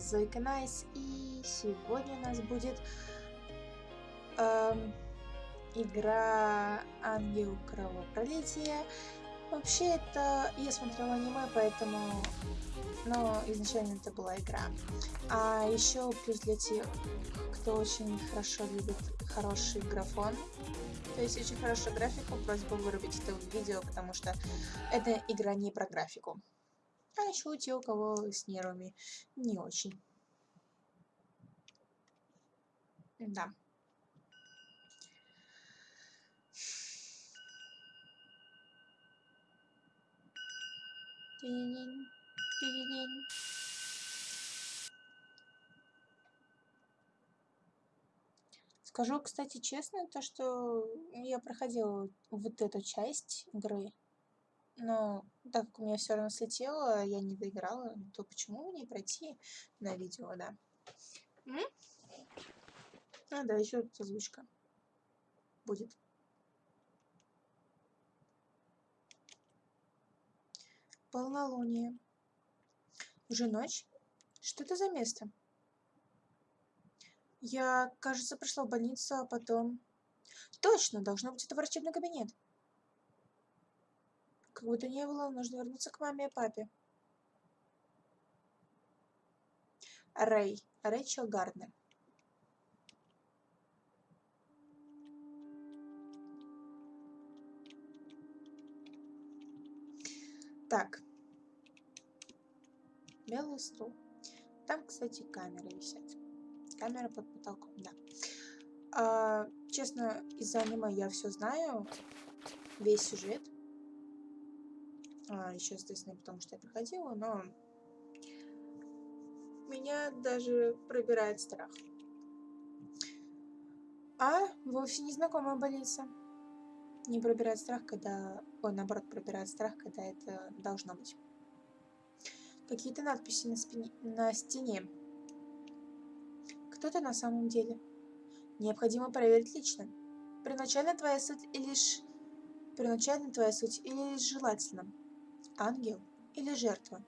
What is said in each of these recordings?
вас Зойка Найс, и сегодня у нас будет эм, игра Ангел Кровопролития. Вообще это... Я смотрела аниме, поэтому... Но изначально это была игра. А еще плюс для тех, кто очень хорошо любит хороший графон, то есть очень хорошую графику, просьба вырубить это видео, потому что эта игра не про графику. А еще у тех, у кого с нервами не очень. Да. Динь, динь. Скажу, кстати, честно, то, что я проходила вот эту часть игры, но так как у меня все равно слетело, я не доиграла, то почему не пройти на видео, да? М? А, да, еще тут озвучка будет. Полнолуние. Уже ночь? Что это за место? Я, кажется, пришла в больницу, а потом... Точно, должно быть это врачебный кабинет. Как бы то ни было, нужно вернуться к маме и папе. Рэй. Рэйчел Гарднер. Так. Белый стул. Там, кстати, камеры висят. Камера под потолком, да. А, честно, из-за аниме я все знаю. Весь сюжет. А, еще, естественно, потому что я проходила, но меня даже пробирает страх. А вовсе незнакомая больница. Не пробирает страх, когда... Ой, наоборот, пробирает страх, когда это должно быть. Какие-то надписи на, спине... на стене. Кто ты на самом деле? Необходимо проверить лично. Первоначально твоя суть лишь... Первоначально твоя суть или лишь желательно ангел или жертва.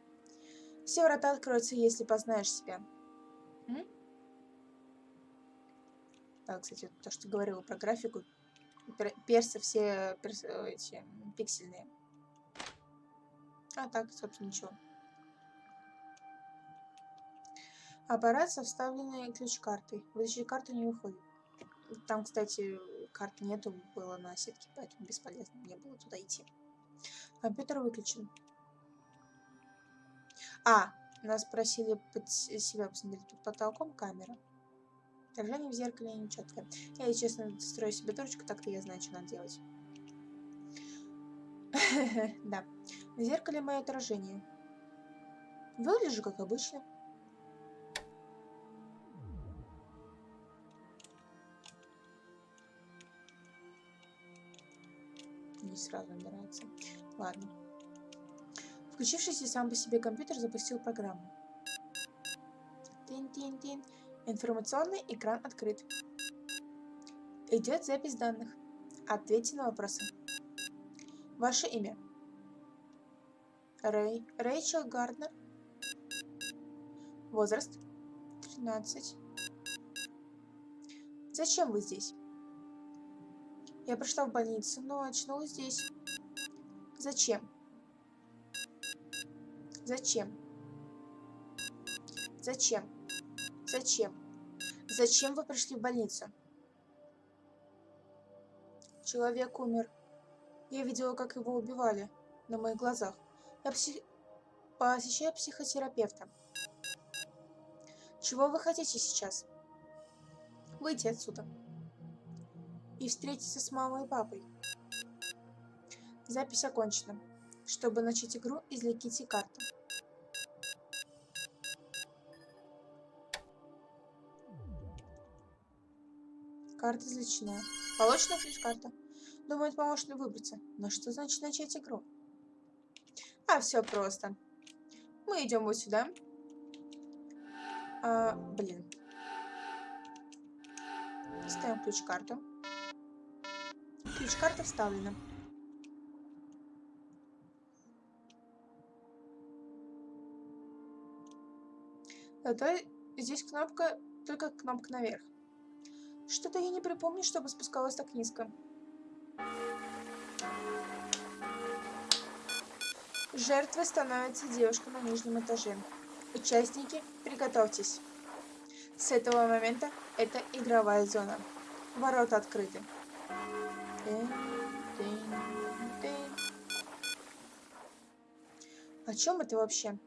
Все врата откроются, если познаешь себя. М? Да, кстати, то, что говорила про графику. Персы все перс, эти, пиксельные. А так, собственно, ничего. Аппарат со вставленной ключ-картой. Вытащить карту не выходит. Там, кстати, карты нету, было на сетке, поэтому бесполезно мне было туда идти. Компьютер выключен. А, нас просили под себя посмотреть под потолком камера. Отражение в зеркале нечеткое. Я, честно, строю себе дурочку, так-то я знаю, что надо делать. Да. На зеркале мое отражение. Выгляжу, как обычно. Не сразу набирается. Ладно. Включившийся сам по себе компьютер запустил программу. Тин-тин-тин. Информационный экран открыт. Идет запись данных. Ответьте на вопросы. Ваше имя. Рэй. Рэйчел Гарднер. Возраст. 13. Зачем вы здесь? Я пришла в больницу, но очнулась здесь. Зачем? Зачем? Зачем? Зачем? Зачем вы пришли в больницу? Человек умер. Я видела, как его убивали на моих глазах. Я псих... посещаю психотерапевта. Чего вы хотите сейчас? Выйти отсюда. И встретиться с мамой и папой. Запись окончена. Чтобы начать игру, извлеките карту. Карта извлечена. Получена ключ-карта. Думает, мне выбраться. Но что значит начать игру? А, все просто. Мы идем вот сюда. А, блин. Ставим ключ-карту. Ключ-карта вставлена. Зато здесь кнопка, только кнопка наверх. Что-то я не припомню, чтобы спускалась так низко. Жертвой становится девушка на нижнем этаже. Участники, приготовьтесь. С этого момента это игровая зона. Ворота открыты. О чем это вообще?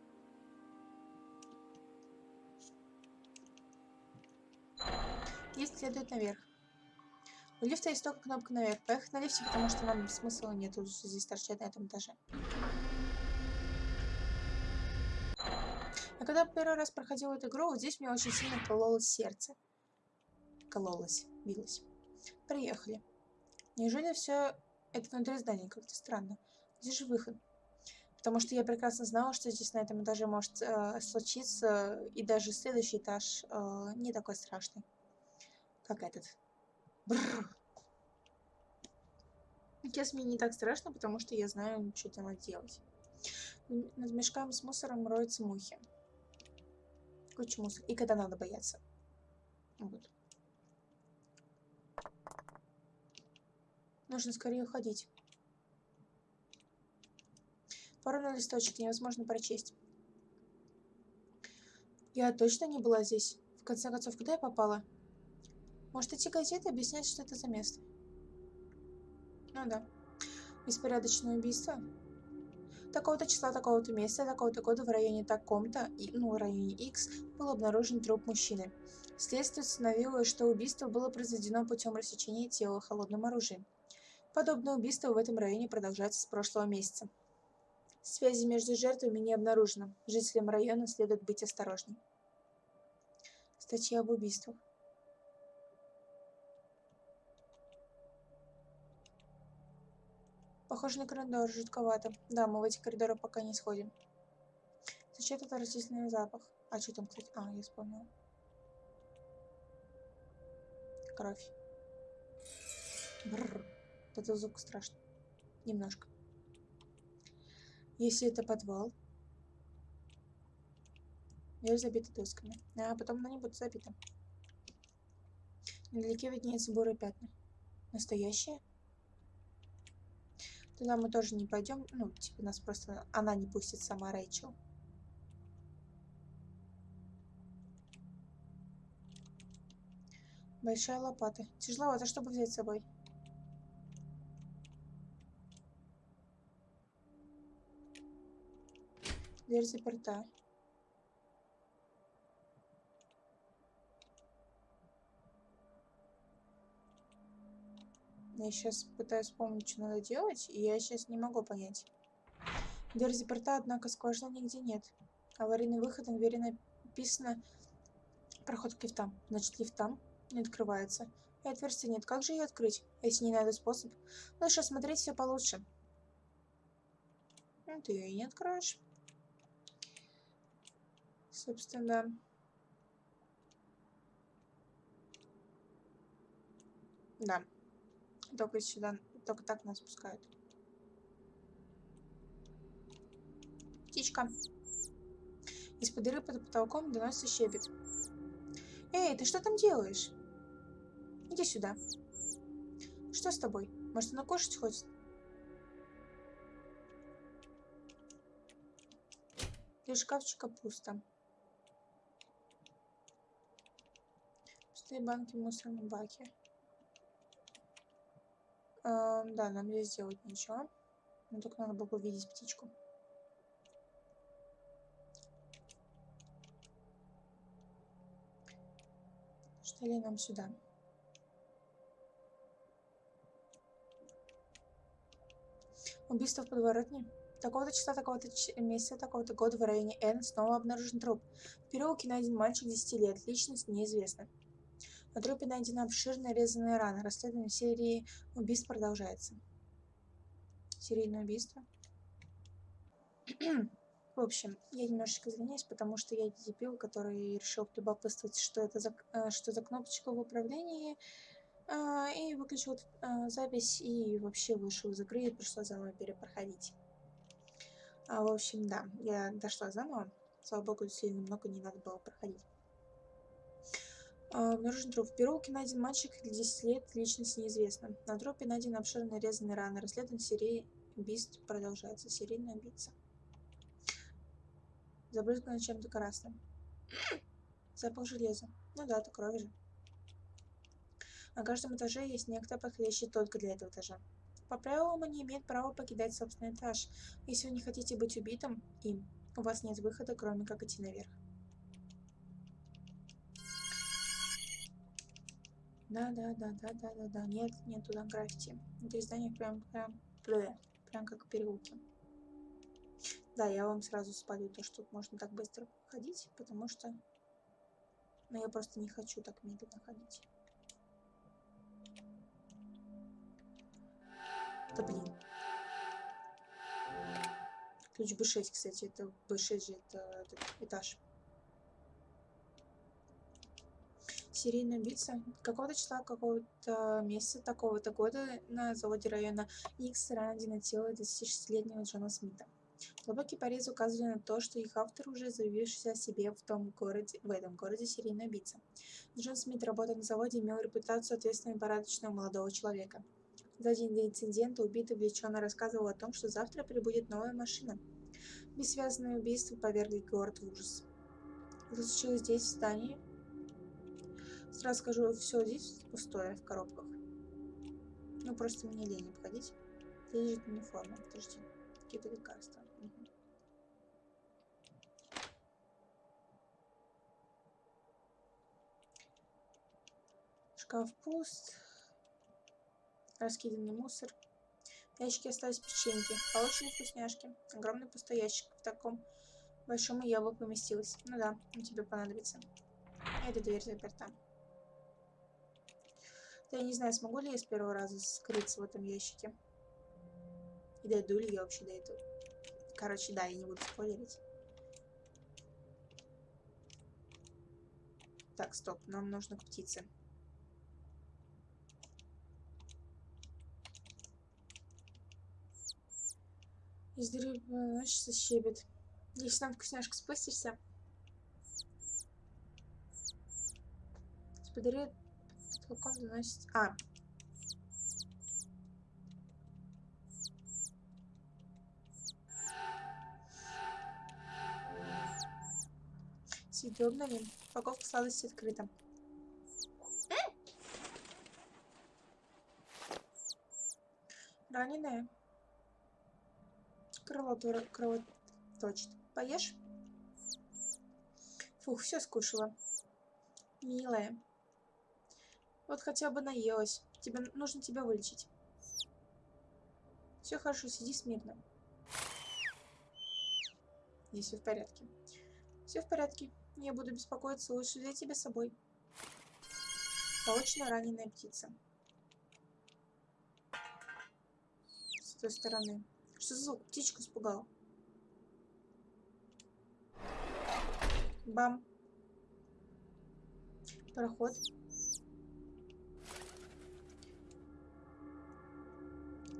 Лифт следует наверх. У лифта есть только кнопка наверх. Поехать на лифте, потому что нам смысла нету здесь торчать на этом этаже. А когда первый раз проходил эту игру, вот здесь мне очень сильно кололось сердце. Кололось, билось. Приехали. Неужели все это внутри здания? Как-то странно. Где же выход? Потому что я прекрасно знала, что здесь на этом этаже может э, случиться, и даже следующий этаж э, не такой страшный, как этот. Бррр. Сейчас не так страшно, потому что я знаю, что там делать. Над мешками с мусором роются мухи. Куча мусора. И когда надо бояться. Вот. Нужно скорее уходить. Пару на листочек невозможно прочесть. Я точно не была здесь. В конце концов, куда я попала? Может, эти газеты объяснять, что это за место? Ну да. Беспорядочное убийство? Такого-то числа, такого-то месяца, такого-то года в районе таком-то, ну, в районе X, был обнаружен труп мужчины. Следствие установило, что убийство было произведено путем рассечения тела холодным оружием. Подобное убийство в этом районе продолжается с прошлого месяца. Связи между жертвами не обнаружено. Жителям района следует быть осторожней. Статья об убийствах. Похоже на коридор, жутковато. Да, мы в эти коридоры пока не сходим. Зачем этот растительный запах? А что там, кстати? А, я вспомнила. Кровь. Бррр. Это звук страшный. Немножко. Если это подвал. Дверь забита досками. А потом она не будет забита. Недалеке виднеются бурые пятна. Настоящие? Туда мы тоже не пойдем. Ну, типа нас просто... Она не пустит сама Рэйчел. Большая лопата. Тяжеловато, чтобы взять с собой. Дверь заперта. Я сейчас пытаюсь вспомнить, что надо делать, и я сейчас не могу понять. Дверь заперта, однако скважины нигде нет. Аварийный выход на двери написано «Проход к лифтам». Значит, лифт там не открывается. И отверстия нет. Как же ее открыть, если не найду способ? Лучше смотреть все получше. Ну, ты ее и не откроешь. Собственно, да. Да. Только сюда, только так нас пускают. Птичка. Из-под дыры под потолком доносится щебет. Эй, ты что там делаешь? Иди сюда. Что с тобой? Может, она кушать хочет? Для шкафчика пусто. Пустые банки в мусорном баке. Э, да, нам здесь сделать ничего. Но только надо было увидеть птичку. Что ли нам сюда? Убийство в подворотне. Такого-то числа, такого-то месяца, такого-то года в районе Н снова обнаружен труп. В переулке найден мальчик 10 лет. Личность неизвестна. На трупе найдена обширная резаная рана. Расследование серии убийств продолжается. Серийное убийство. В общем, я немножечко извиняюсь, потому что я дебил, который решил полюбопытствовать, что это за, э, что за кнопочка в управлении, а, и выключил а, запись, и вообще вышел из игры, и пришлось заново перепроходить. А, в общем, да, я дошла заново. Слава богу, сильно много не надо было проходить. Обнаружен труп. В переулке найден мальчик 10 лет, личность неизвестна. На трупе найдены обширные резаные раны. Расследование серии убийств продолжается. Серийный убийца. Забрызгано чем-то красным. Запах железа. Ну да, это кровь же. На каждом этаже есть некто, подходящий только для этого этажа. По правилам он не имеет права покидать собственный этаж. Если вы не хотите быть убитым им, у вас нет выхода, кроме как идти наверх. Да, да, да, да, да, да, да. Нет, нет туда граффити. Это здание прям, прям, прям, как в переулке. Да, я вам сразу спалю то, что можно так быстро ходить, потому что... Ну, я просто не хочу так медленно ходить. Да блин. Ключ B6, кстати, это B6 же, это, это этаж. Серийный убийца какого-то числа, какого-то месяца, такого-то года на заводе района X ранено тело 26-летнего Джона Смита. Глубокие порезы указывали на то, что их автор уже заявившийся о себе в, том городе, в этом городе серийный убийца. Джон Смит, работая на заводе, имел репутацию ответственного и порядочного молодого человека. За день до инцидента убитый увлеченно рассказывал о том, что завтра прибудет новая машина. Бессвязное убийство повергли город в ужас. Это случилось здесь, в здании. Сразу скажу, все здесь пустое, в коробках. Ну, просто мне лень обходить. Здесь лежит униформа, подожди. Какие-то лекарства. Шкаф пуст. Раскиданный мусор. В ящике остались печеньки. Получили вкусняшки. Огромный пустой ящик. В таком большом я бы поместилась. Ну да, он тебе понадобится. Эта дверь заперта. Я не знаю, смогу ли я с первого раза скрыться в этом ящике. И дойду ли я вообще до этого. Короче, да, я не буду спойлерить. Так, стоп, нам нужно к птице. Из дыры носится щебет. Если там вкусняшка спустишься. С потолком доносится... А. Обновим. Упаковка сладости открыта. Раненая кровотор... кровоточит. Поешь? Фух, все скушала. Милая. Вот хотя бы наелась. Тебе нужно тебя вылечить. Все хорошо, сиди смирно. И все в порядке. Все в порядке. Я буду беспокоиться, лучше взять тебя с собой. Получена раненая птица. С той стороны. Что за звук? Птичку испугал. Бам. Проход.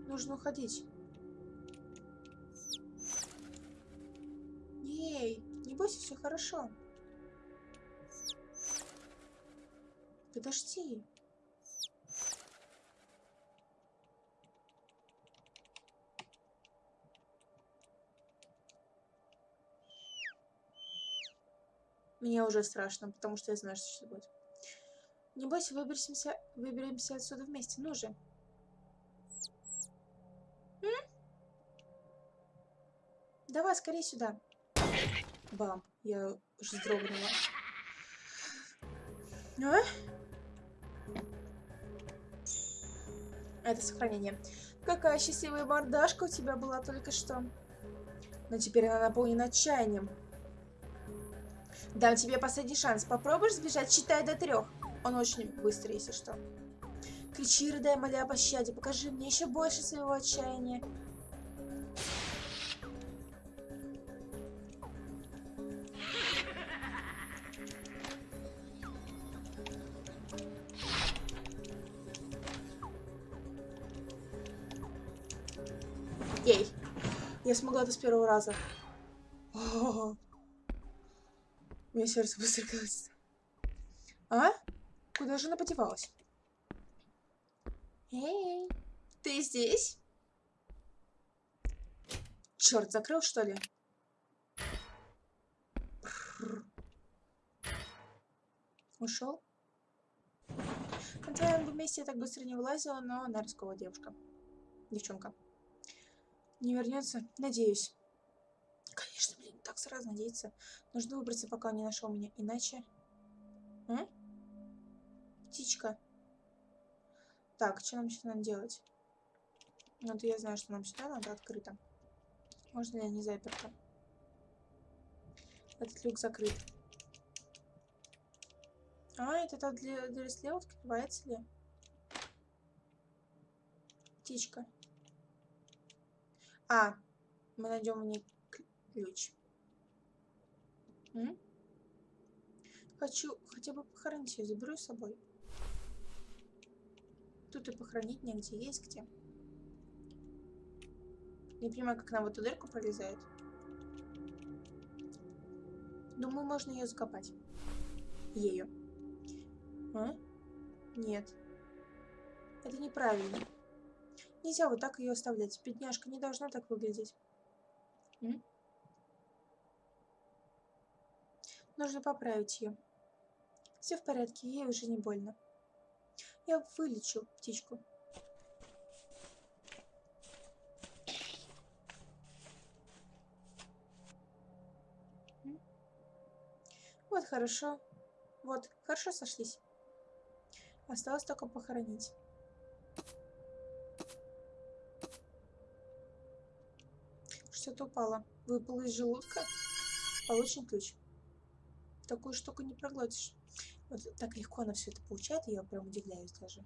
Нужно уходить. Ей, не бойся, все хорошо. Подожди. Мне уже страшно, потому что я знаю, что сейчас будет. Не бойся, выберемся, выберемся отсюда вместе. Ну же. М? Давай, скорее сюда. Бам. Я уже вздрогнула. А? Это сохранение. Какая счастливая мордашка у тебя была только что. Но теперь она наполнена отчаянием. Дам тебе последний шанс. Попробуешь сбежать, считай до трех. Он очень быстрый, если что. Кричи, рыдай, моля о пощаде. Покажи мне еще больше своего отчаяния. Смогла это с первого раза. О -о -о. У меня сердце быстро колотится. А? Куда же она подевалась? Эй, ты здесь? Черт, закрыл, что ли? Ушел? На твоем месте я так быстро не вылазила, но она рисковая девушка. Девчонка. Не вернется? Надеюсь. Конечно, блин, так сразу надеяться. Нужно выбраться, пока он не нашел меня. Иначе... А? Птичка. Так, что нам сюда надо делать? Ну, вот я знаю, что нам сюда надо открыто. Можно ли не заперто? Этот люк закрыт. А, это та для, для слева открывается ли? Птичка. А, мы найдем в ней ключ. М? Хочу хотя бы похоронить ее, заберу с собой. Тут и похоронить негде, есть где. Не понимаю, как она в эту дырку пролезает. Думаю, можно ее закопать. Ею. А? Нет. Это неправильно. Нельзя вот так ее оставлять. Бедняжка не должна так выглядеть. М? Нужно поправить ее. Все в порядке, ей уже не больно. Я вылечу птичку. Вот, хорошо. Вот, хорошо сошлись. Осталось только похоронить. Что-то упало. Выпало из желудка. Получен ключ. Такую штуку не проглотишь. Вот так легко она все это получает, я прям удивляюсь даже.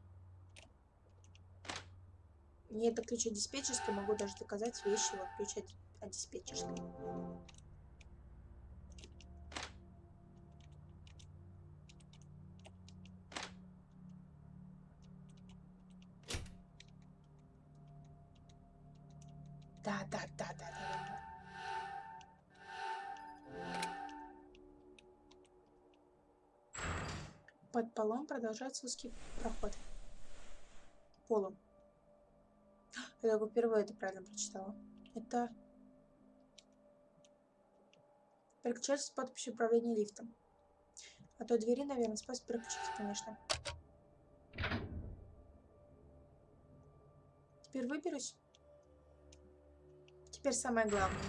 Не это ключ от диспетчерской, могу даже доказать вещи, вот ключ от диспетчерской. Продолжается узкий проход. Полом. Я только впервые это правильно прочитала. Это... Переключатель с подписью управления лифтом. А то двери, наверное, спас переключить, конечно. Теперь выберусь. Теперь самое главное.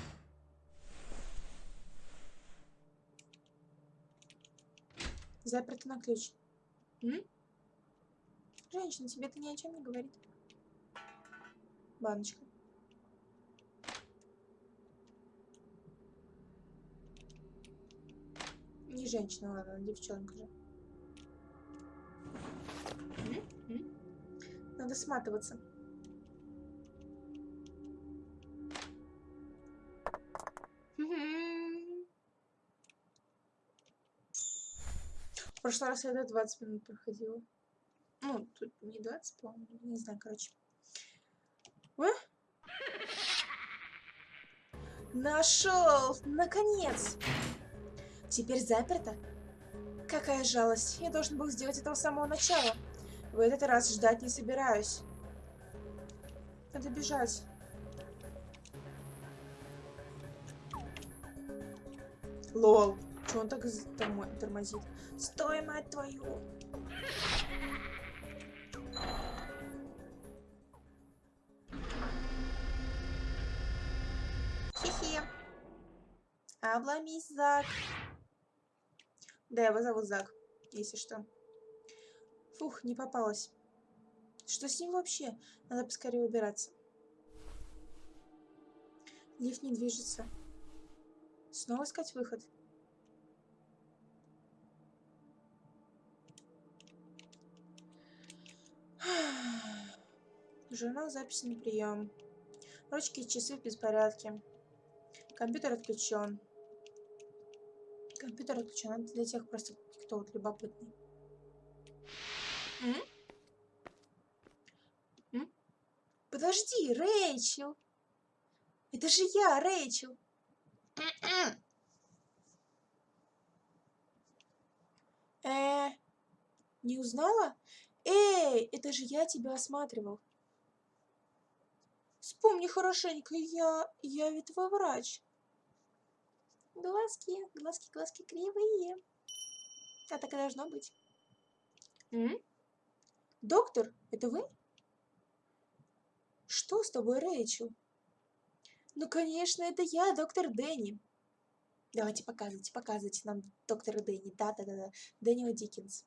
Заперто на ключ. М? Женщина, тебе это ни о чем не говорит. Баночка. Не женщина, ладно, девчонка же. М? Надо сматываться. В прошлый раз я до 20 минут проходила. Ну, тут не 20, по-моему, не знаю, короче. А? Нашел! Наконец! Теперь заперто? Какая жалость. Я должен был сделать этого с самого начала. В этот раз ждать не собираюсь. Надо бежать. Лол. Че он так тормозит? Стой, мать твою! Хи-хи. Обломись, Зак. Да, его зовут Зак, если что. Фух, не попалась. Что с ним вообще? Надо поскорее убираться. Лифт не движется. Снова искать выход. Журнал записи на прием. Ручки и часы в беспорядке. Компьютер отключен. Компьютер отключен. Это для тех просто, кто вот любопытный. М? М? Подожди, Рэйчел. Это же я, Рэйчел. Не узнала? Эй, это же я тебя осматривал. Вспомни хорошенько, я... я ведь твой врач. Глазки, глазки, глазки кривые. А так и должно быть. М? Доктор, это вы? Что с тобой, Рэйчел? Ну, конечно, это я, доктор Дэнни. Давайте показывайте, показывайте нам доктора Дэнни. Да-да-да, Дэниел Диккенс.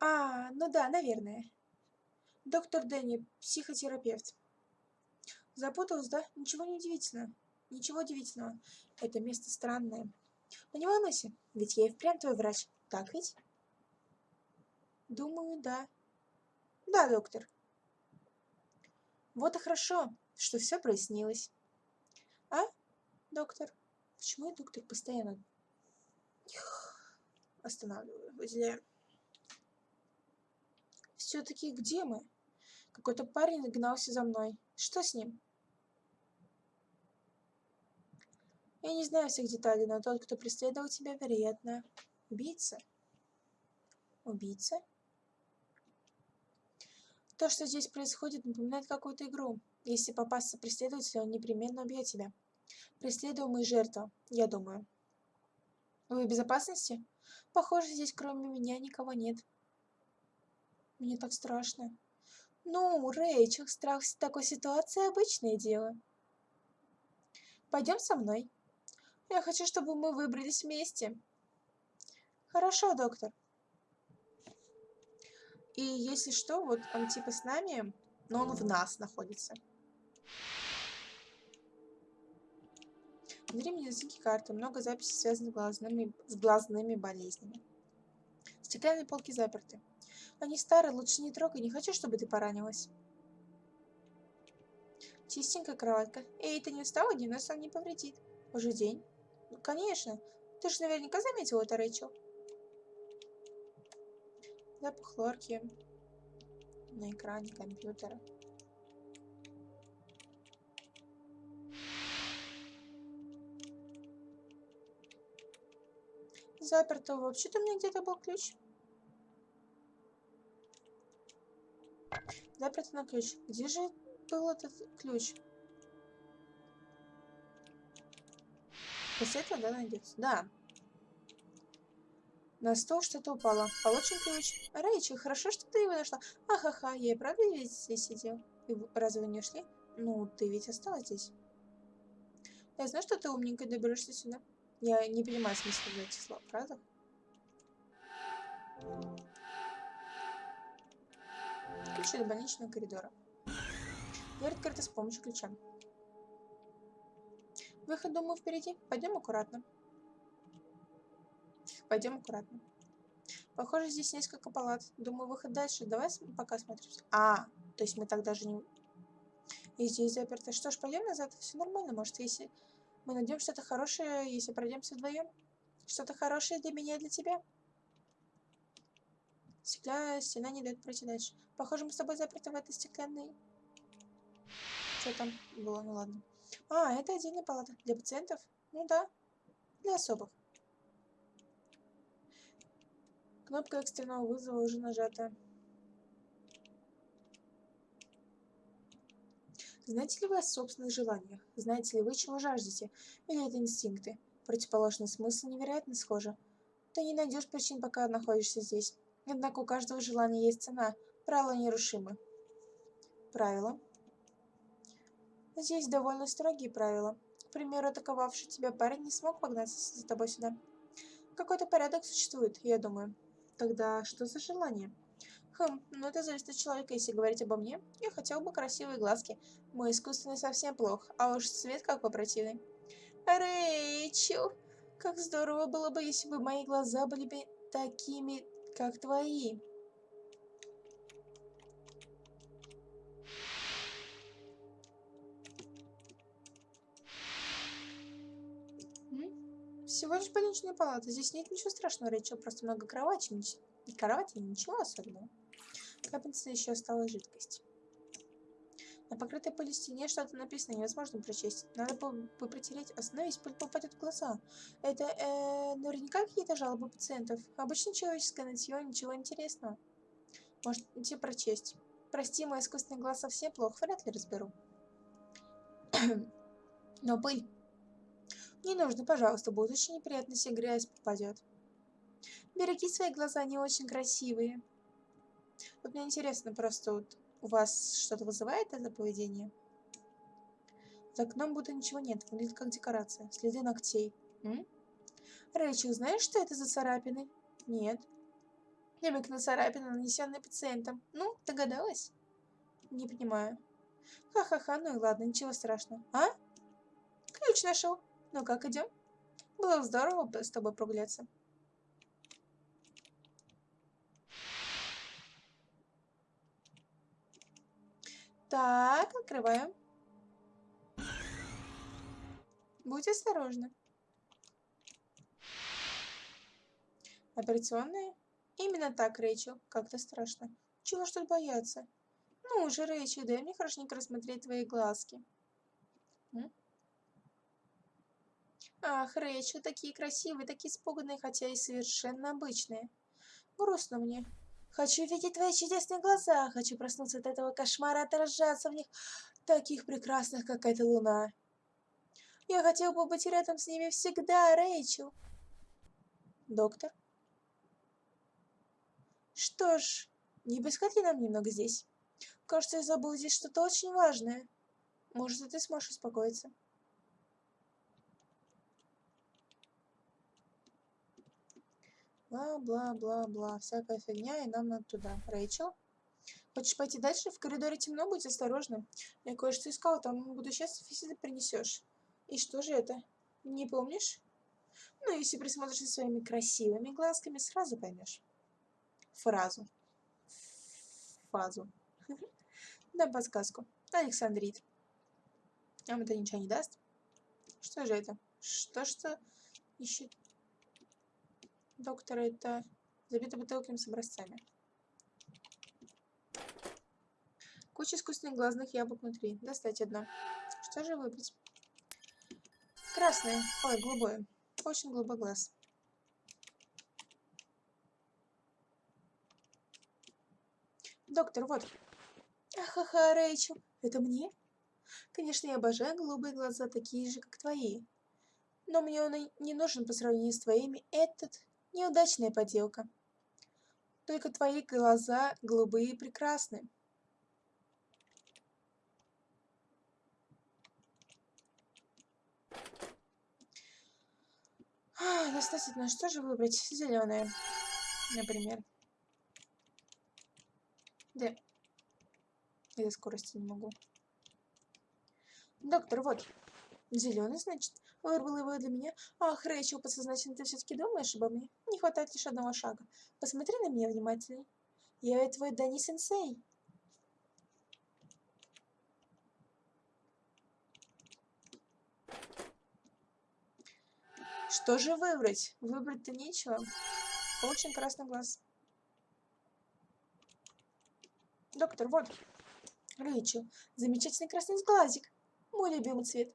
А, ну да, наверное. Доктор Дэнни, психотерапевт. Запуталась, да? Ничего не удивительного. Ничего удивительного. Это место странное. Но не волнуйся, ведь я и впрямь твой врач. Так ведь? Думаю, да. Да, доктор. Вот и хорошо, что все прояснилось. А, доктор? Почему я доктор постоянно останавливаю, выделяю? Все-таки где мы? Какой-то парень гнался за мной. Что с ним? Я не знаю всех деталей, но тот, кто преследовал тебя, вероятно, убийца. Убийца? То, что здесь происходит, напоминает какую-то игру. Если попасться преследователю, он непременно убьет тебя. Преследуемый жертва, я думаю. Вы в безопасности? Похоже, здесь кроме меня никого нет. Мне так страшно. Ну, Рэйчел, страх в такой ситуации обычное дело. Пойдем со мной. Я хочу, чтобы мы выбрались вместе. Хорошо, доктор. И если что, вот он типа с нами, но он в нас находится. Внутри медицинские карты, много записей, связанных с глазными, с глазными болезнями. Стеклянные полки заперты. Они старые, лучше не трогай, не хочу, чтобы ты поранилась. Чистенькая кроватка. Эй, ты не устала? Дневной сон не повредит. Уже день. Ну, конечно. Ты же наверняка заметила это, Рэйчел. Запах хлорки на экране компьютера. Заперто. Вообще-то у меня где-то был ключ. Заперто на ключ. Где же был этот ключ? После этого, да, найдется? Да. На стол что-то упало. Получен ключ. Рэйчел, хорошо, что ты его нашла. Ахаха, я и правда ведь здесь сидел. И разве не ушли? Ну, ты ведь осталась здесь. Я знаю, что ты умненько доберешься сюда. Я не понимаю смысла этих слов, правда? Ключ до больничного коридора. Дверь открыта с помощью ключа. Выход, думаю, впереди. Пойдем аккуратно. Пойдем аккуратно. Похоже, здесь несколько палат. Думаю, выход дальше. Давай пока смотрим. А, то есть мы так даже не... И здесь заперто. Что ж, пойдем назад. Все нормально. Может, если мы найдем что-то хорошее, если пройдемся вдвоем? Что-то хорошее для меня и для тебя? Стекля... Стена не дает пройти дальше. Похоже, мы с тобой заперты в этой стеклянной... Что там было? Ну ладно. А, это отдельная палата. Для пациентов? Ну да. Для особых. Кнопка экстренного вызова уже нажата. Знаете ли вы о собственных желаниях? Знаете ли вы, чего жаждете? Или это инстинкты? Противоположный смысл невероятно схожи. Ты не найдешь причин, пока находишься здесь. Однако у каждого желания есть цена. Правила нерушимы. Правила? Здесь довольно строгие правила. К примеру, атаковавший тебя парень не смог погнаться за тобой сюда. Какой-то порядок существует, я думаю. Тогда что за желание? Хм, ну это зависит от человека. Если говорить обо мне, я хотел бы красивые глазки. Мой искусственный совсем плох, а уж цвет как противный. Рэйчел, как здорово было бы, если бы мои глаза были бы такими, как твои. Всего лишь больничная палата. Здесь нет ничего страшного, Рэйчел. Просто много кровати. И кровати, ничего особенного. Капельница еще осталась жидкость. На покрытой пылью стене что-то написано, невозможно прочесть. Надо бы, бы протереть. Остановись, пыль попадет в глаза. Это э, наверняка какие-то жалобы пациентов. Обычно человеческое нытье, ничего интересного. Может, идти прочесть. Прости, мой искусственный глаз совсем плохо, вряд ли разберу. Но пыль. Не нужно, пожалуйста, будет очень неприятно, если грязь попадет. Береги свои глаза, они очень красивые. Вот мне интересно просто, вот у вас что-то вызывает это поведение? За окном будто ничего нет, выглядит как декорация. Следы ногтей. М? Рэйчел, знаешь, что это за царапины? Нет. Намек на царапины, нанесенные пациентом. Ну, догадалась? Не понимаю. Ха-ха-ха, ну и ладно, ничего страшного. А? Ключ нашел. Ну как, идем? Было здорово с тобой прогуляться. Так, открываем. Будь осторожны. Операционная? Именно так, Рэйчел. Как-то страшно. Чего ж тут бояться? Ну уже, Рэйчел, дай мне хорошенько рассмотреть твои глазки. М? Ах, Рэйчел, такие красивые, такие испуганные, хотя и совершенно обычные. Грустно мне. Хочу видеть твои чудесные глаза, хочу проснуться от этого кошмара, отражаться в них, таких прекрасных, как эта луна. Я хотел бы быть рядом с ними всегда, Рэйчел. Доктор? Что ж, не ли нам немного здесь? Кажется, я забыл здесь что-то очень важное. Может, и ты сможешь успокоиться. Бла-бла-бла-бла. Всякая фигня, и нам надо туда. Рэйчел? Хочешь пойти дальше? В коридоре темно, будь осторожна. Я кое-что искал, там буду счастлив, если ты принесешь. И что же это? Не помнишь? Ну, если присмотришься своими красивыми глазками, сразу поймешь. Фразу. Фазу. Дам подсказку. Александрит. Нам это ничего не даст? Что же это? Что-что ищет доктора это забито бутылками с образцами. Куча искусственных глазных яблок внутри. Достать одно. Что же выбрать? Красное. Ой, голубое. Очень голубой глаз. Доктор, вот. Ахаха, Рэйчел. Это мне? Конечно, я обожаю голубые глаза, такие же, как твои. Но мне он не нужен по сравнению с твоими. Этот Неудачная поделка. Только твои глаза голубые и прекрасны. А, достаточно. Что же выбрать? Зеленое, например. Да. Я скорости не могу. Доктор, вот. Зеленый, значит. Вырвал его для меня. Ах, Рэйчел, подсознательно ты все-таки думаешь обо мне? Не хватает лишь одного шага. Посмотри на меня внимательней. Я ведь твой Дани-сенсей. Что же выбрать? Выбрать-то нечего. Очень красный глаз. Доктор, вот. Рэйчел, замечательный красный глазик. Мой любимый цвет.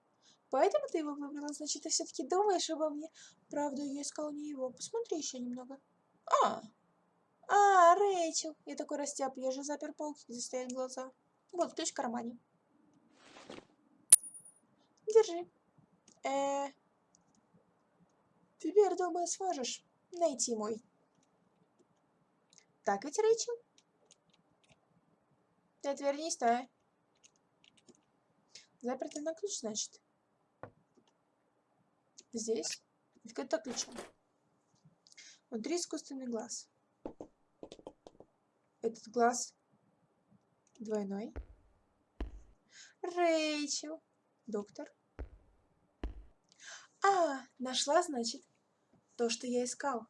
Поэтому ты его выбрала, значит, ты все-таки думаешь обо мне. Правда, я искал не его. Посмотри еще немного. А, а, Рэйчел. Я такой растяп, я же запер полки, где стоят глаза. Вот, ключ в кармане. Держи. Э, теперь, думаю, сможешь найти мой. Так ведь, Рэйчел? Ты отвернись, да? Заперто на ключ, значит. Здесь открыто ключом. Внутри искусственный глаз. Этот глаз двойной. Рэйчел. Доктор. А, нашла, значит, то, что я искал.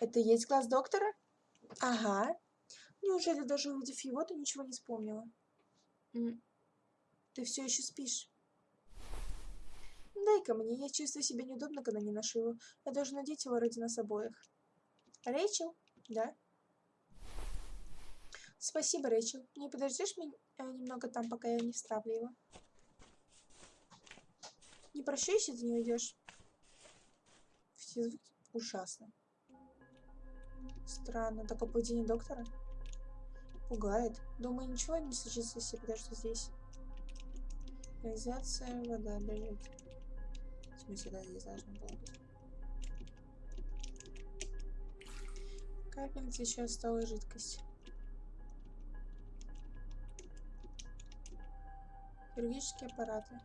Это есть глаз доктора? Ага. Неужели даже увидев его, ты ничего не вспомнила? Ты все еще спишь? Дай-ка мне, я чувствую себя неудобно, когда не ношу его. Я должен надеть его ради нас обоих. Рэйчел? Да? Спасибо, Рэйчел. Не подождешь меня э, немного там, пока я не вставлю его? Не прощу, если ты не уйдешь. Все звуки ужасно. Странно. Такое поведение доктора пугает. Думаю, ничего не случится, если подожду здесь. Реализация, вода бежит. Смысле, да, здесь должно было быть. Капельница еще осталась жидкость. Хирургические аппараты.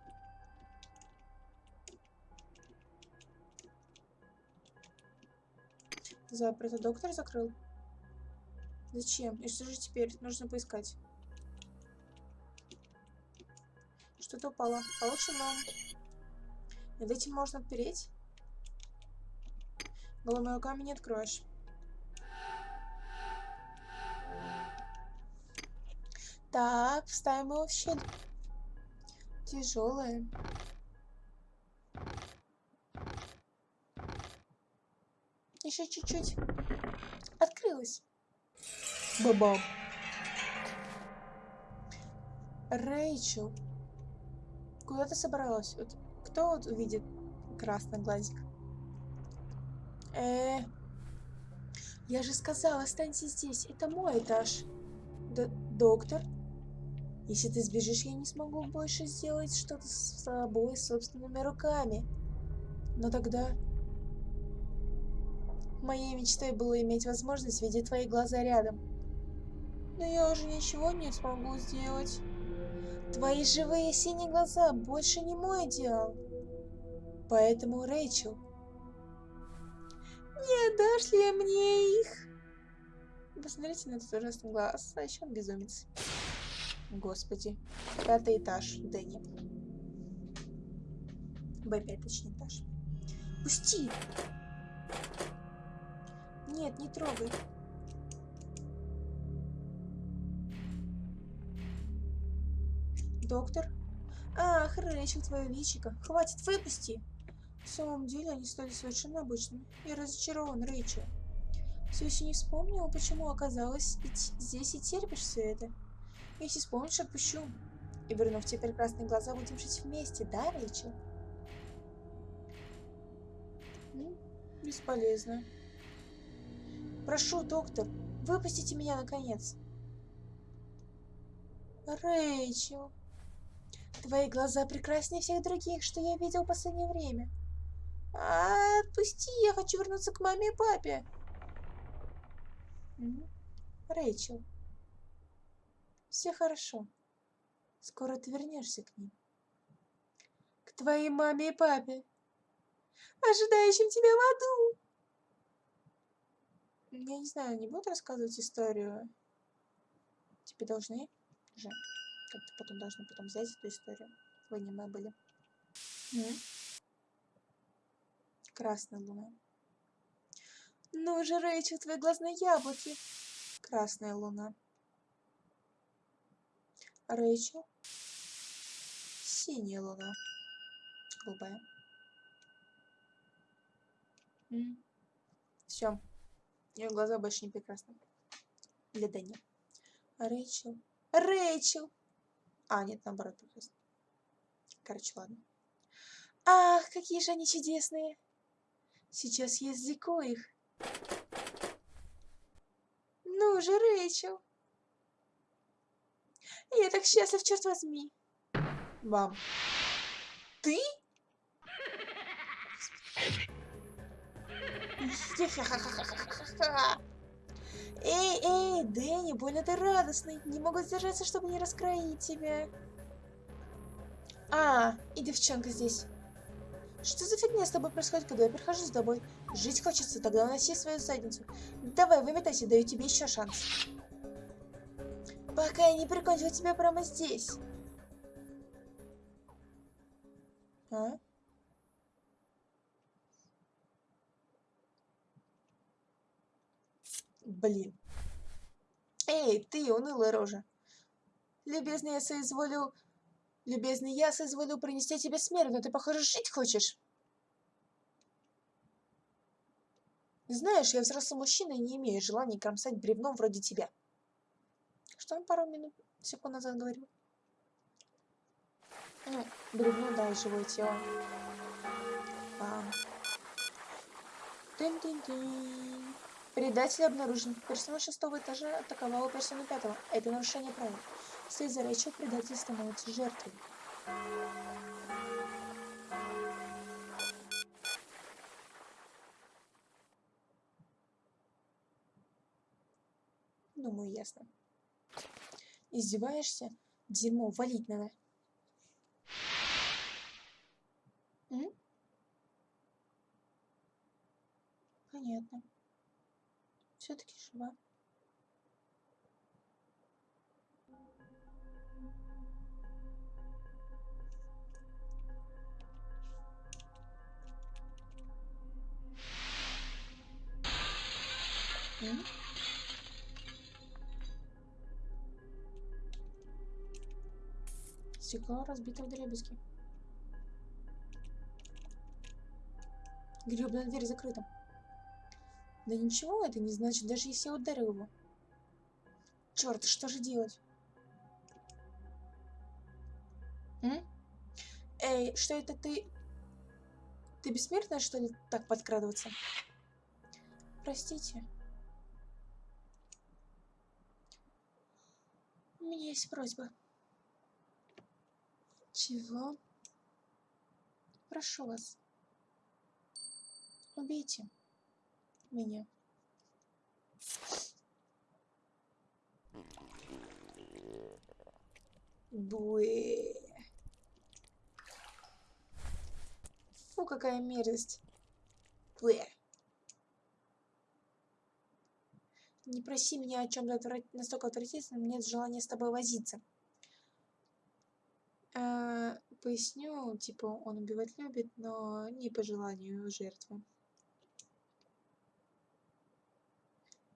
Заперто. Доктор закрыл? Зачем? И что же теперь? Нужно поискать. Что-то упало. Получим вам. Над этим можно отпереть? Голыми руками не откроешь. Так, вставим его в щель. Тяжелые. Еще чуть-чуть. Открылась. Бабам. Рэйчел. Куда ты собралась? Кто вот увидит красный глазик? Э, я же сказала, останься здесь. Это мой этаж. Д доктор? Если ты сбежишь, я не смогу больше сделать что-то с собой собственными руками. Но тогда... Моей мечтой было иметь возможность видеть твои глаза рядом. Но я уже ничего не смогу сделать. Твои живые синие глаза больше не мой идеал. Поэтому, Рэйчел, не отдашь ли мне их? Посмотрите на этот ужасный глаз, а еще он безумец. Господи. Пятый этаж, Дэнни. Б5, точнее, этаж. Пусти! Нет, не трогай. Доктор? Ах, Рэйчел, твое личико. Хватит, выпусти. В самом деле они стали совершенно обычными. Я разочарован, Рэйчел. Все еще не вспомнила, почему оказалась здесь и терпишь все это. Если вспомнишь, отпущу. И вернув те прекрасные глаза, будем жить вместе, да, Рэйчел? Ну, бесполезно. Прошу, доктор, выпустите меня, наконец. Рэйчел. Твои глаза прекраснее всех других, что я видел в последнее время. А, отпусти, я хочу вернуться к маме и папе. Рэйчел. Все хорошо. Скоро ты вернешься к ним. К твоей маме и папе, ожидающим тебя в аду. Я не знаю, не буду рассказывать историю. Тебе должны же. Как-то потом должны потом взять эту историю. В аниме были. М? Красная луна. Ну же, Рэйчел, твои глазные яблоки. Красная луна. Рэйчел. Синяя луна. Голубая. Все. Ее глаза больше не прекрасны. Для Дани. Рэйчел. Рэйчел! А, нет, наоборот, прекрасно. Короче, ладно. Ах, какие же они чудесные! Сейчас я извлеку их. Ну же, Рэйчел! Я так счастлив, черт возьми. Мам. Ты? Эй, эй, Дэнни, больно ты радостный. Не могу сдержаться, чтобы не раскроить тебя. А, и девчонка здесь. Что за фигня с тобой происходит, когда я прихожу с тобой? Жить хочется, тогда уноси свою задницу. Давай, выметайся, даю тебе еще шанс. Пока я не прикончу тебя прямо здесь. А? Блин. Эй, ты, унылая рожа. Любезный, я соизволил... Любезный, я соизволил принести тебе смерть, но ты, похоже, жить хочешь. Знаешь, я взрослый мужчина и не имею желания кромсать бревном вроде тебя. Что он пару минут, секунд назад говорил? Ну, бревно, да, живое тело. А. -тын -тын. Предатель обнаружен. Персона шестого этажа атаковала персону пятого. Это нарушение правил. Вслед за речью предатель становится жертвой. Думаю, ясно. Издеваешься? Дерьмо, валить надо. М? Понятно. Все-таки жива. Стекло разбито в дребезги. Гребная дверь закрыта. Да ничего это не значит, даже если я ударил его. Черт, что же делать? М? Эй, что это ты? Ты бессмертная, что ли, так подкрадываться? Простите. У меня есть просьба. Чего? Прошу вас. Убейте меня. Буэ. Фу, какая мерзость. Буэ. Не проси меня о чем-то отврат... настолько отвратительном, нет желания с тобой возиться. Э, поясню, типа, он убивать любит, но не по желанию жертвы.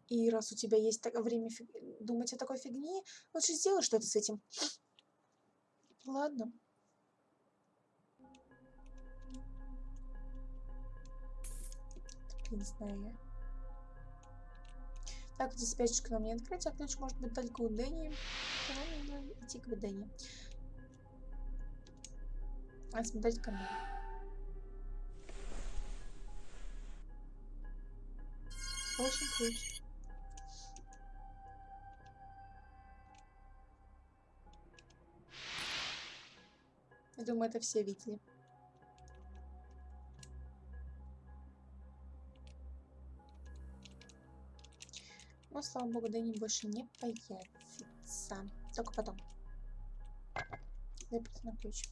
И раз у тебя есть так, время фиг... думать о такой фигне, лучше сделай что-то с этим. Ладно. Не знаю я. Так, здесь спячечка нам не открыть, а ключ может быть только у Дэнни. Нам надо идти к Дэнни. А смотреть канал. Очень ключ. Я думаю, это все видели. Но, слава богу, Дэнни больше не появится. Только потом. Запрет на ключ.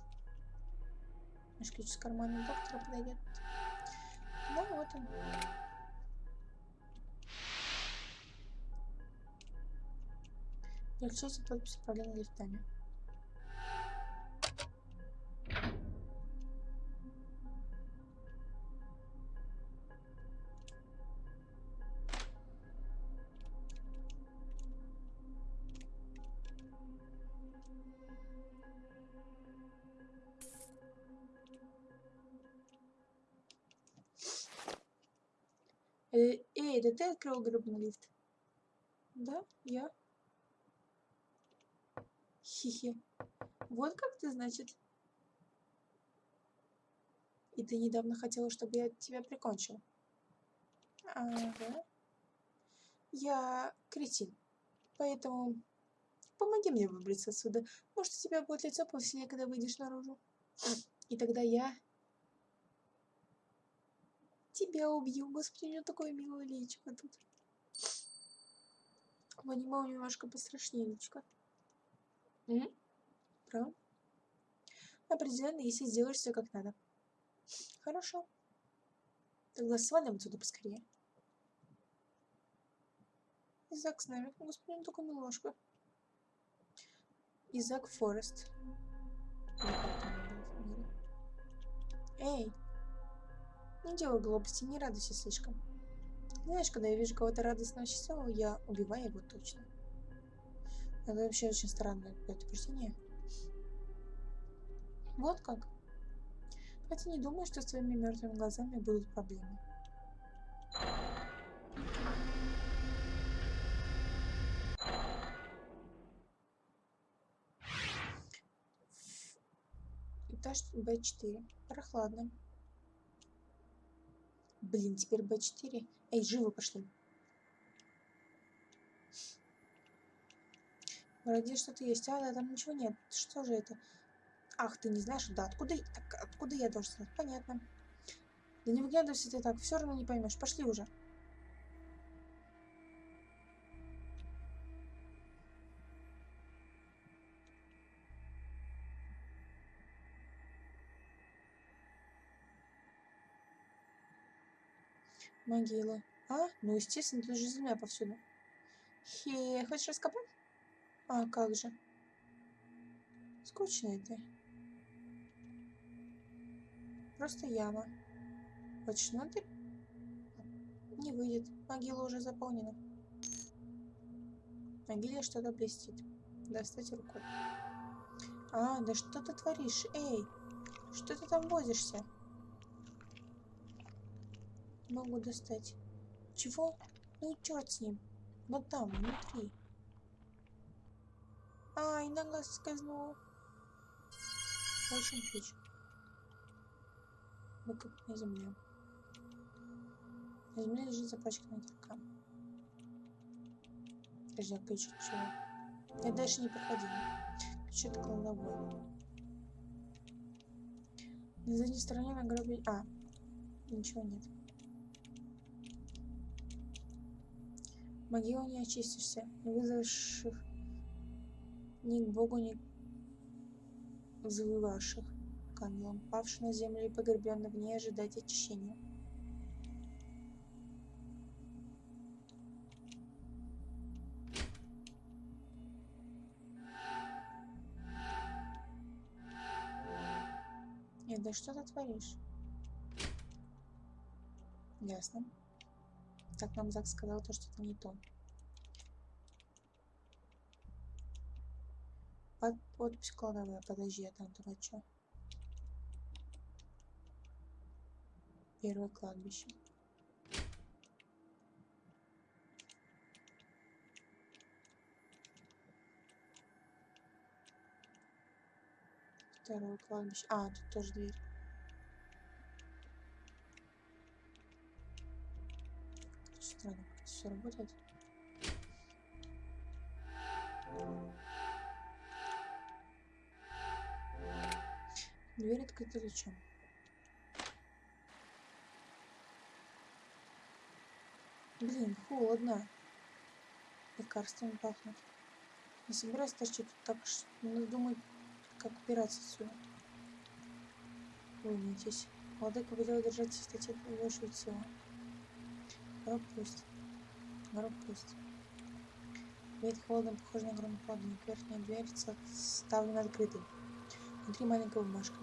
Наш ключ с кармана доктора подойдет. Да, вот он. Включите подпись управления лифтами. Эй, это ты открыл гребный лифт? Да, я. Хихи. Вот как ты, значит? И ты недавно хотела, чтобы я тебя прикончил. Ага. Я кретин. Поэтому помоги мне выбраться отсюда. Может, у тебя будет лицо повеселее, когда выйдешь наружу. И тогда я тебя убью. Господи, у него такое милое личико тут. В аниме немножко пострашнее личико. М? Правда? Определенно, если сделаешь все как надо. Хорошо. Тогда свалим отсюда поскорее. Изак с нами. Господи, он такой милошка. Изак Форест. Эй! Ну, не делай глупости, не радуйся слишком. Знаешь, когда я вижу кого-то радостного счастливого, я убиваю его точно. Это вообще очень странное предупреждение. Вот как. Хотя не думаю, что с твоими мертвыми глазами будут проблемы. Этаж Б4. Прохладно. Блин, теперь Б4. Эй, живо пошли. Вроде что-то есть. А, да, там ничего нет. Что же это? Ах, ты не знаешь? Да, откуда, так, откуда я должен знать? Понятно. Да не выглядывайся ты так, все равно не поймешь. Пошли уже. Могила. А? Ну, естественно, тут же земля повсюду. Хе, хочешь раскопать? А, как же. Скучно это. Просто яма. Хочешь внутрь? Не выйдет. Могила уже заполнена. В могиле что-то блестит. Достать рукой. А, да что ты творишь? Эй, что ты там возишься? Могу достать. Чего? Ну и черт с ним. Вот там, внутри. Ай, нога скользнула. Очень ключ. Выкопанная земля. На земле лежит запачканная кирка. Подожди, а ключ чего? Я дальше не проходила. Ключ от кладовой. На задней стороне на гробе... А, ничего нет. Могилу не очистишься, не вызовешь ни к Богу, ни к взвывавших к ангелам, павших на землю и погребенных в ней ожидать очищения. Нет, да что ты творишь? Ясно. Так нам Зак сказал то, что это не то. Под, подпись кладовая. Подожди, а там что? Первое кладбище. Второе кладбище. А, тут тоже дверь. Все работает. Дверь открыта ключом. Блин, холодно. Лекарствами пахнет. Не собираюсь торчать тут так, что надо думать, как убираться отсюда. Волнуйтесь. Владыка велел держать в чистоте большую силу. Гроб пусть. Гроб пусть. Веет холодом, похож на громоподник. Верхняя дверь ставлена открытой. Внутри маленькая бумажка.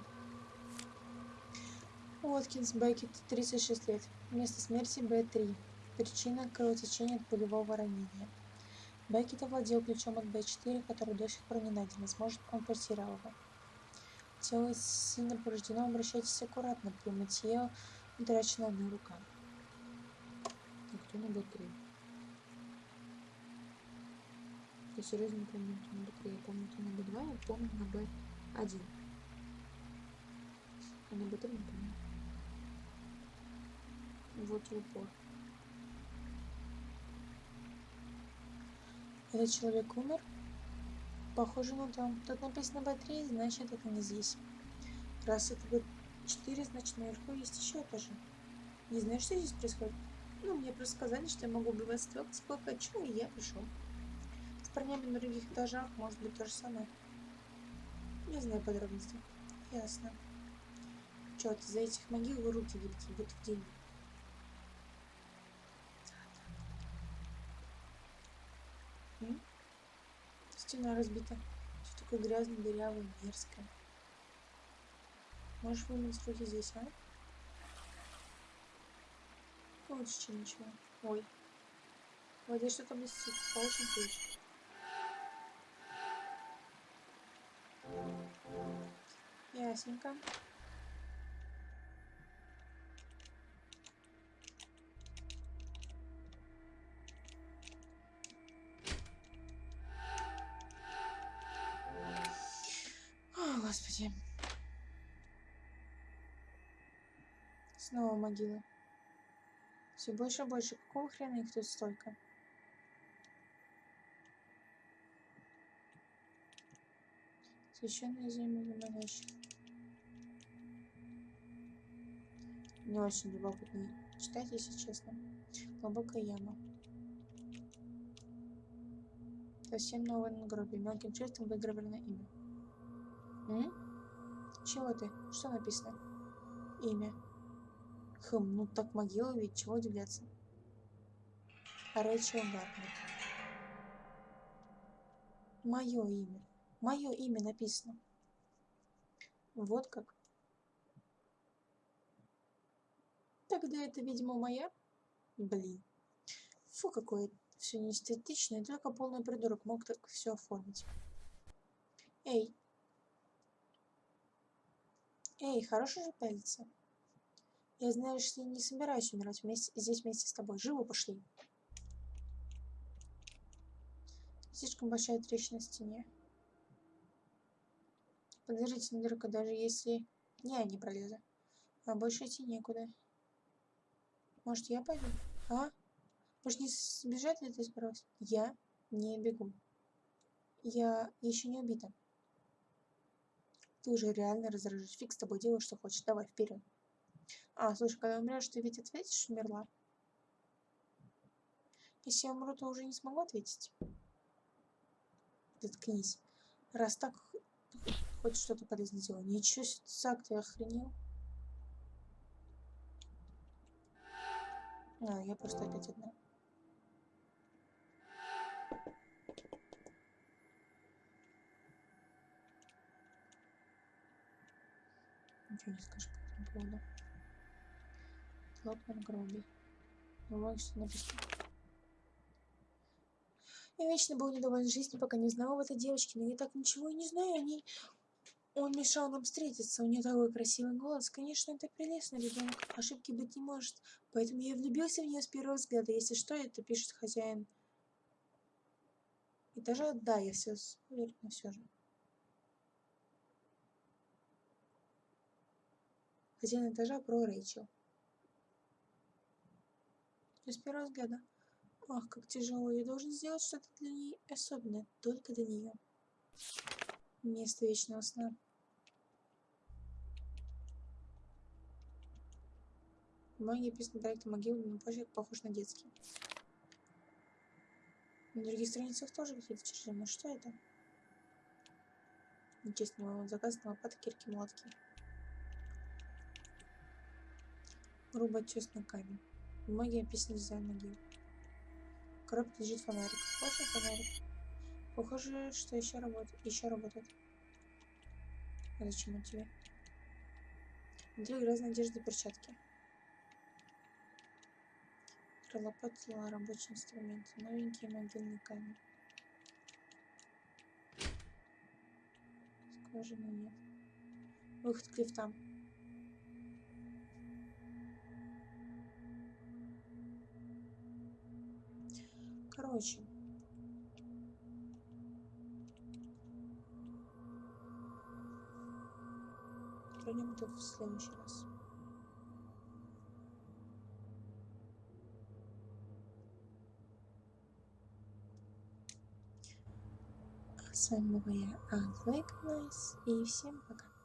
Уоткинс Беккет, 36 лет. Место смерти Б3. Причина кровотечения от пулевого ранения. Беккет овладел ключом от Б4, который до сих пор не найден. Возможно, он потерял его. Тело сильно повреждено. Обращайтесь аккуратно. При мытье утрачена одна рука. А кто на Б3? Я серьезно помню, на Б3. Я помню, на Б2, я помню на Б1. А на Б3 не помню. Вот в упор. Этот человек умер? Похоже на то. Тут написано Б3, значит это не здесь. Раз это Б4, значит наверху есть еще этажи. Не знаю, что здесь происходит. Ну, мне просто сказали, что я могу убивать столько, сколько хочу, и я пришел. Парнями на других этажах может быть то же самое. Не знаю подробностей. Ясно. Черт, из-за этих могил вы руки видите, будто в день. Стена разбита. Все такое грязное, дырявое, мерзкое. Можешь вымыть руки здесь, а? Лучше, чем ничего. Ой. В воде что-то блестит. Получим ключ. Ясненько. О, господи. Снова могилы. Все больше и больше. Какого хрена их тут столько? Священная земля замолящих. Не очень любопытно читать, если честно. Глубокая яма. Совсем новое надгробие. Мелким шрифтом выгравировано имя. М? Чего ты? Что написано? Имя. Хм, ну так могила ведь, чего удивляться. Рэйчел Гартнер. Мое имя. Мое имя написано. Вот как. Тогда это, видимо, моя? Блин. Фу, какое все неэстетично, и только полный придурок мог так все оформить. Эй. Эй, хороший же пялится. Я, знаешь не собираюсь умирать вместе, здесь вместе с тобой. Живо пошли. Слишком большая трещина в стене. Поддержите дырка, даже если... Не, не пролезу. А больше идти некуда. Может, я пойду? А? Может, не сбежать ли ты сброс? Я не бегу. Я еще не убита. Ты уже реально раздражаешь. Фиг с тобой, делай, что хочешь. Давай, вперед. А, слушай, когда умрешь, ты ведь ответишь, умерла? Если я умру, то уже не смогу ответить. Заткнись. Раз так, хоть что-то полезное сделал. Ничего себе, ты охренел? А, я просто опять одна. Ничего не скажешь по этому поводу. Лопнер Гроби. Вот что написано. Я вечно был недоволен жизнью, пока не знал об этой девочке, но я так ничего и не знаю о ней. Он мешал нам встретиться, у нее такой красивый голос. Конечно, это прелестный ребенок, ошибки быть не может. Поэтому я влюбился в нее с первого взгляда. Если что, это пишет хозяин этажа. Да, я все уверен, но все же. Хозяин этажа про Рэйчел. с первого взгляда. Ах, как тяжело. Я должен сделать что-то для нее особенное. Только для нее. Место вечного сна. Многие писаны проекта могилы на почерк похож на детский. На других страницах тоже какие-то чертежи. Но что это? Нечестный заказ на лопаты, кирки, молотки. Грубо честный камень. Многие описаны за могил. В коробке лежит фонарик. Похоже фонарик. Похоже, что еще работает. Еще работает. А зачем он тебе? Где грязная одежда и перчатки? Пролопатила рабочий инструмент. Новенький могильный камень. Скважины нет. Выход к лифтам. Короче. Пройдем это в следующий раз. С вами была я, Анна и всем пока.